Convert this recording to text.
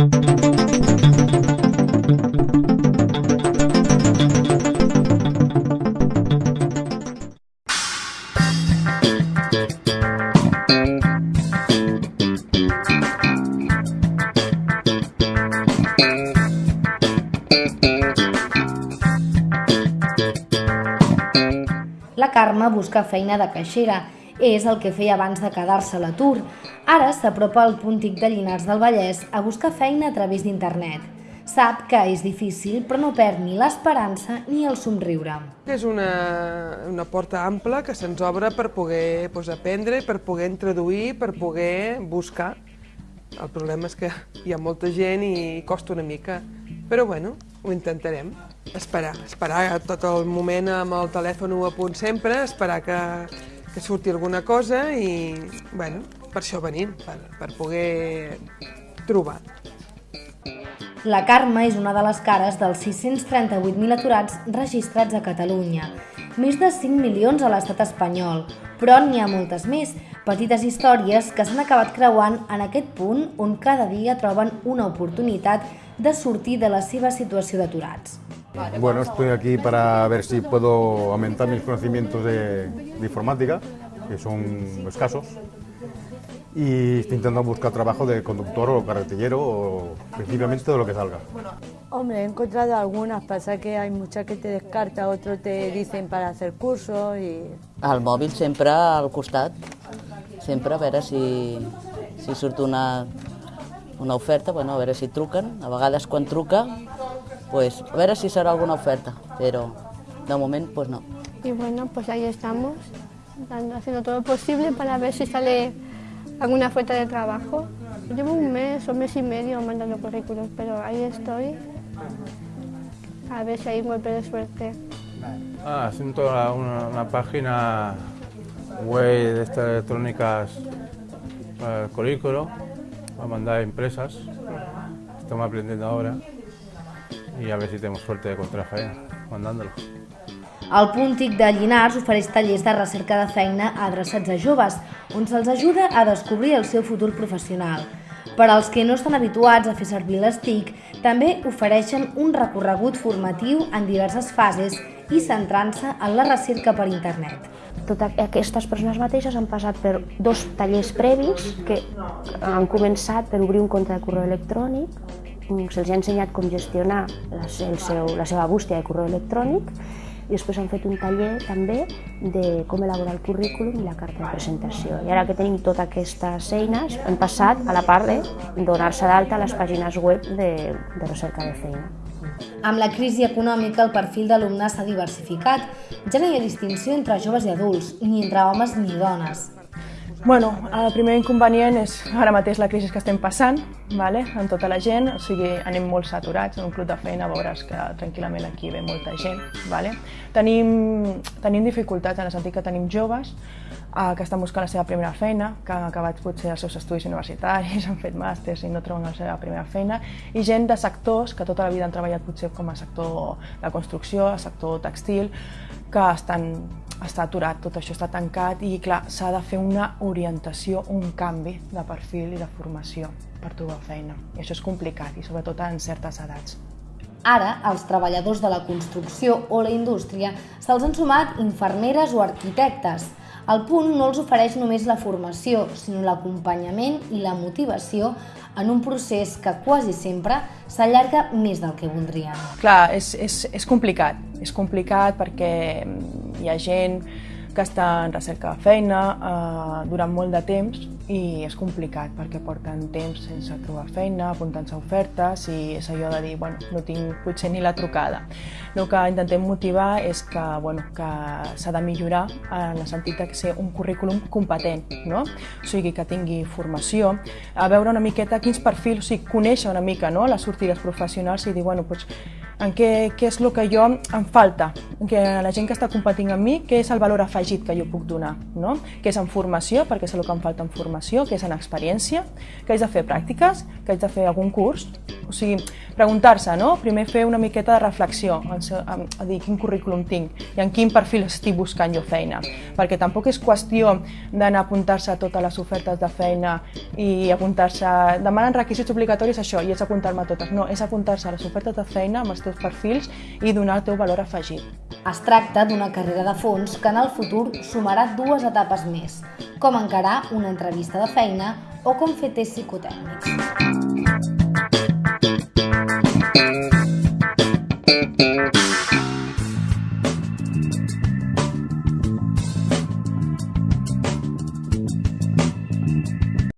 La Carme busca feina de caixera. És el que feia abans de quedar-se a l'atur. Ara s'apropa al punt TIC de Llinars del Vallès a buscar feina a través d'internet. Sap que és difícil, però no perd ni l'esperança ni el somriure. És una, una porta ampla que se'ns obre per poder doncs, aprendre, per poder introduir, per poder buscar. El problema és que hi ha molta gent i costa una mica, però bueno, ho intentarem. Esperar, esperar tot el moment amb el telèfon a punt sempre, esperar que, que surti alguna cosa i, bueno, per això venim, per, per poder trobar. La Carme és una de les cares dels 638.000 aturats registrats a Catalunya. Més de 5 milions a l'estat espanyol, però n'hi ha moltes més, petites històries que s'han acabat creuant en aquest punt on cada dia troben una oportunitat de sortir de la seva situació d'aturats. Bueno, estoy aquí para ver si puedo aumentar mis conocimientos de, de informática, que son escasos, y estoy intentando buscar trabajo de conductor o carretillero o principalmente de lo que salga. Hombre, he encontrado algunas, pasa que hay muchas que te descarta, otros te dicen para hacer cursos y... El mòbil sempre al costat, sempre a veure si, si surt una, una oferta, bueno, a veure si truquen, a vegades quan truca, pues, a veure si serà alguna oferta, però de moment pues no. Y bueno, pues ahí estamos, dando, haciendo todo lo posible para ver si sale alguna oferta de trabajo. Llevo un mes o mes y medio mandando currículos, pero ahí estoy. A ver si hay un golpe de suerte. Ah, haciendo una, una página web de estas electrónicas para el currículo, para mandar a empresas. Estamos aprendiendo ahora y a ver si tenemos suerte de encontrar feina mandándolo. El punt TIC de Llinars ofereix tallers de recerca de feina adreçats a joves, on se'ls ajuda a descobrir el seu futur professional. Per als que no estan habituats a fer servir les TIC, també ofereixen un recorregut formatiu en diverses fases i centrant-se en la recerca per internet. Totes aquestes persones mateixes han passat per dos tallers previs que han començat per obrir un compte de correu electrònic, se'ls ha ensenyat com gestionar la, el seu, la seva bústia de correu electrònic i després han fet un taller també de com elaborar el currículum i la carta de presentació. I ara que tenim totes aquestes eines, hem passat a la part de donar-se d'alta a les pàgines web de, de recerca de feina. Amb la crisi econòmica, el perfil d'alumnes s'ha diversificat. Ja no hi ha distinció entre joves i adults, ni entre homes ni dones. Bueno, el primer inconvenient és ara mateix la crisi que estem passant, vale? amb tota la gent, o sigui, anem molt saturats en un club de feina, veuràs que tranquil·lament aquí ve molta gent. Vale? Tenim, tenim dificultats en el sentit que tenim joves eh, que estan buscant la seva primera feina, que han acabat potser els seus estudis universitaris, han fet màsters i no troben la seva primera feina, i gent de sectors que tota la vida han treballat potser com a sector de construcció, a sector textil, que estan està aturat, tot això està tancat i clar, s'ha de fer una orientació, un canvi de perfil i de formació per trobar feina. I això és complicat i sobretot en certes edats. Ara, als treballadors de la construcció o la indústria se'ls han sumat infermeres o arquitectes. El punt no els ofereix només la formació, sinó l'acompanyament i la motivació en un procés que quasi sempre s'allarga més del que voldrien. Clar, és, és, és complicat. És complicat perquè hi ha gent que està en recerca de feina eh, durant molt de temps i és complicat perquè porten temps sense trobar feina, apuntant-se a ofertes i és allò de dir, bueno, no tinc potser ni la trucada. El que intentem motivar és que, bueno, que s'ha de millorar en el sentit de ser un currículum competent, no? o sigui, que tingui formació, a veure una miqueta quins perfils, o sigui, conèixer una mica no? les sortides professionals i dir, bueno, doncs, en què, què és el que jo em falta, que la gent que està competint amb mi, què és el valor afegit que jo puc donar, no? què és en formació, perquè és el que em falta en formació, què és en experiència, que haig de fer pràctiques, que haig de fer algun curs, o sigui, preguntar-se, no? Primer fer una miqueta de reflexió, a dir quin currículum tinc i en quin perfil estic buscant jo feina, perquè tampoc és qüestió d'anar a apuntar-se a totes les ofertes de feina i apuntar-se, demanen requisits obligatoris això i és apuntar-me a totes, no, és apuntar-se a les ofertes de feina amb els teus perfils i donar el teu valor afegit. Es tracta d'una carrera de fons que en el futur sumarà dues etapes més, com encarar una entrevista de feina o com fer tests psicotècnics.